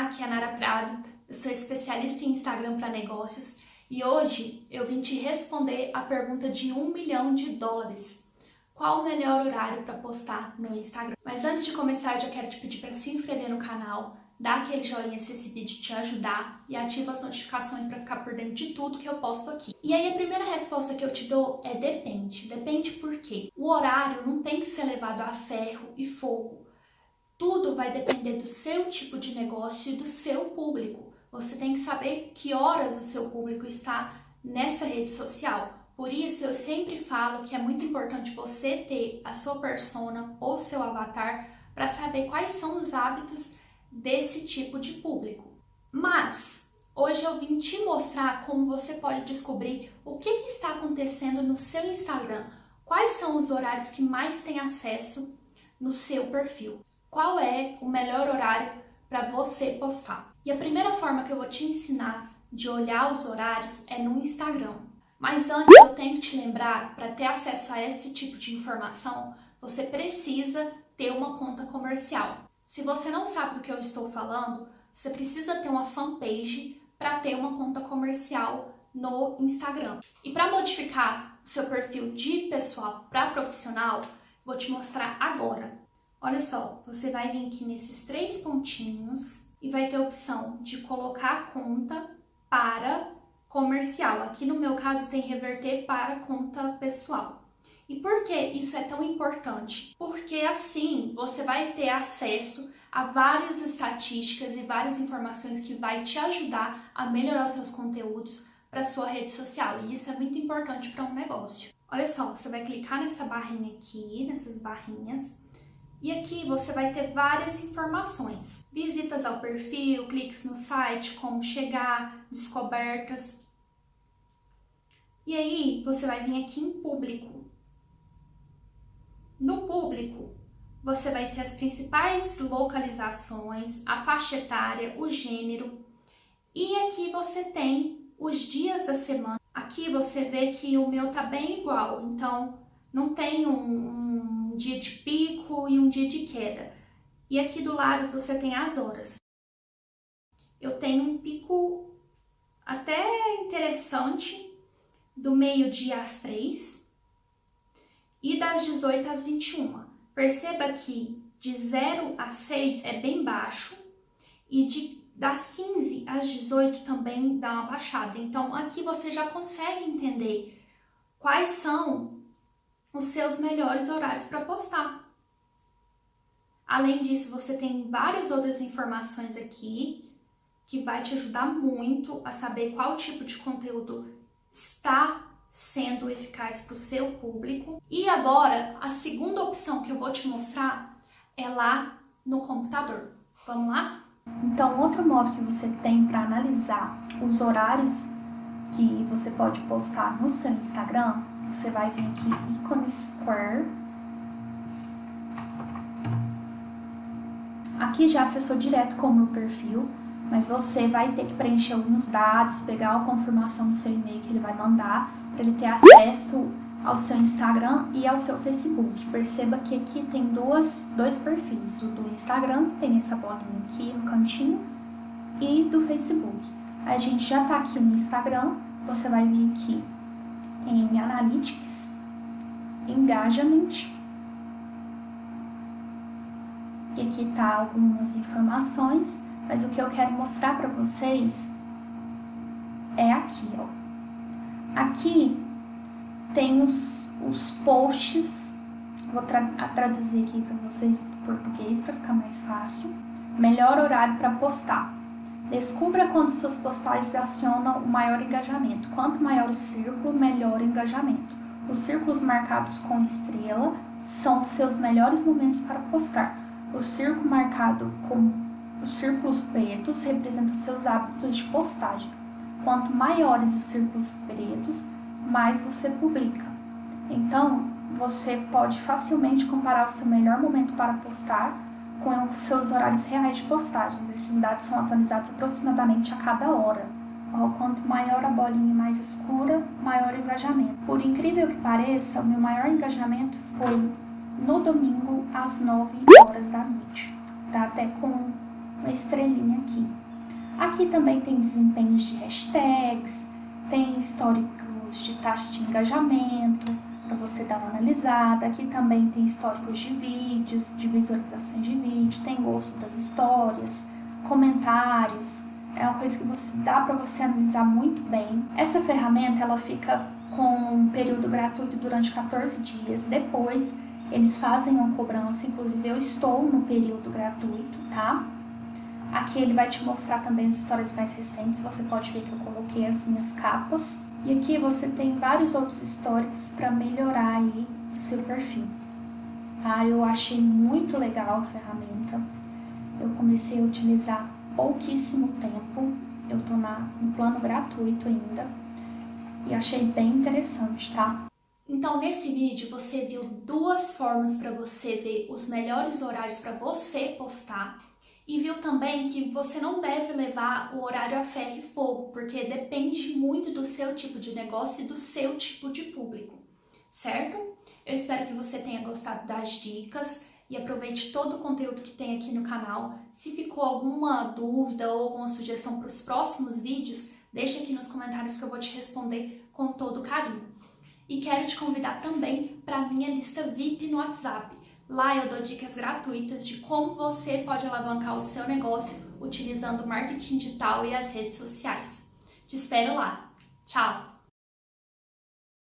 Aqui é a Nara Prado, eu sou especialista em Instagram para negócios e hoje eu vim te responder a pergunta de um milhão de dólares. Qual o melhor horário para postar no Instagram? Mas antes de começar, eu já quero te pedir para se inscrever no canal, dar aquele joinha se esse vídeo te ajudar e ativa as notificações para ficar por dentro de tudo que eu posto aqui. E aí a primeira resposta que eu te dou é depende. Depende por quê? O horário não tem que ser levado a ferro e fogo. Tudo vai depender do seu tipo de negócio e do seu público. Você tem que saber que horas o seu público está nessa rede social. Por isso, eu sempre falo que é muito importante você ter a sua persona ou seu avatar para saber quais são os hábitos desse tipo de público. Mas hoje eu vim te mostrar como você pode descobrir o que, que está acontecendo no seu Instagram, quais são os horários que mais tem acesso no seu perfil qual é o melhor horário para você postar. E a primeira forma que eu vou te ensinar de olhar os horários é no Instagram. Mas antes eu tenho que te lembrar, para ter acesso a esse tipo de informação, você precisa ter uma conta comercial. Se você não sabe do que eu estou falando, você precisa ter uma fanpage para ter uma conta comercial no Instagram. E para modificar o seu perfil de pessoal para profissional, vou te mostrar agora. Olha só, você vai vir aqui nesses três pontinhos e vai ter a opção de colocar a conta para comercial. Aqui no meu caso tem reverter para conta pessoal. E por que isso é tão importante? Porque assim você vai ter acesso a várias estatísticas e várias informações que vai te ajudar a melhorar seus conteúdos para sua rede social. E isso é muito importante para um negócio. Olha só, você vai clicar nessa barrinha aqui, nessas barrinhas, e aqui você vai ter várias informações. Visitas ao perfil, cliques no site, como chegar, descobertas. E aí você vai vir aqui em público. No público, você vai ter as principais localizações, a faixa etária, o gênero. E aqui você tem os dias da semana. Aqui você vê que o meu tá bem igual, então não tem um, um dia de pico e um dia de queda. E aqui do lado você tem as horas. Eu tenho um pico até interessante do meio-dia às 3 e das 18 às 21. Perceba que de 0 a 6 é bem baixo e de das 15 às 18 também dá uma baixada. Então aqui você já consegue entender quais são os seus melhores horários para postar. Além disso, você tem várias outras informações aqui que vai te ajudar muito a saber qual tipo de conteúdo está sendo eficaz para o seu público. E agora, a segunda opção que eu vou te mostrar é lá no computador. Vamos lá? Então, outro modo que você tem para analisar os horários que você pode postar no seu Instagram você vai vir aqui, ícone Square. Aqui já acessou direto com o meu perfil, mas você vai ter que preencher alguns dados, pegar a confirmação do seu e-mail que ele vai mandar, para ele ter acesso ao seu Instagram e ao seu Facebook. Perceba que aqui tem duas, dois perfis, o do Instagram, que tem essa bolinha aqui no cantinho, e do Facebook. a gente já tá aqui no Instagram, você vai vir aqui em Analytics, Engagement. E aqui está algumas informações, mas o que eu quero mostrar para vocês é aqui, ó. Aqui tem os, os posts, vou tra traduzir aqui para vocês para português para ficar mais fácil. Melhor horário para postar. Descubra quando suas postagens acionam o maior engajamento. Quanto maior o círculo, melhor o engajamento. Os círculos marcados com estrela são os seus melhores momentos para postar. O círculo marcado com os círculos pretos representa os seus hábitos de postagem. Quanto maiores os círculos pretos, mais você publica. Então, você pode facilmente comparar o seu melhor momento para postar com seus horários reais de postagens. Esses dados são atualizados aproximadamente a cada hora. Quanto maior a bolinha mais escura, maior o engajamento. Por incrível que pareça, o meu maior engajamento foi no domingo às 9 horas da noite. Tá até com uma estrelinha aqui. Aqui também tem desempenhos de hashtags, tem históricos de taxa de engajamento, você dar uma analisada. Aqui também tem históricos de vídeos, de visualizações de vídeo, tem gosto das histórias, comentários. É uma coisa que você dá para você analisar muito bem. Essa ferramenta ela fica com um período gratuito durante 14 dias. Depois eles fazem uma cobrança, inclusive eu estou no período gratuito, tá? Aqui ele vai te mostrar também as histórias mais recentes, você pode ver que eu coloquei as minhas capas. E aqui você tem vários outros históricos para melhorar aí o seu perfil. Tá? Eu achei muito legal a ferramenta. Eu comecei a utilizar pouquíssimo tempo. Eu tô na, no plano gratuito ainda. E achei bem interessante, tá? Então, nesse vídeo, você viu duas formas para você ver os melhores horários para você postar e viu também que você não deve levar o horário a ferro e fogo, porque depende muito do seu tipo de negócio e do seu tipo de público, certo? Eu espero que você tenha gostado das dicas e aproveite todo o conteúdo que tem aqui no canal. Se ficou alguma dúvida ou alguma sugestão para os próximos vídeos, deixe aqui nos comentários que eu vou te responder com todo carinho. E quero te convidar também para a minha lista VIP no WhatsApp. Lá eu dou dicas gratuitas de como você pode alavancar o seu negócio utilizando o marketing digital e as redes sociais. Te espero lá. Tchau!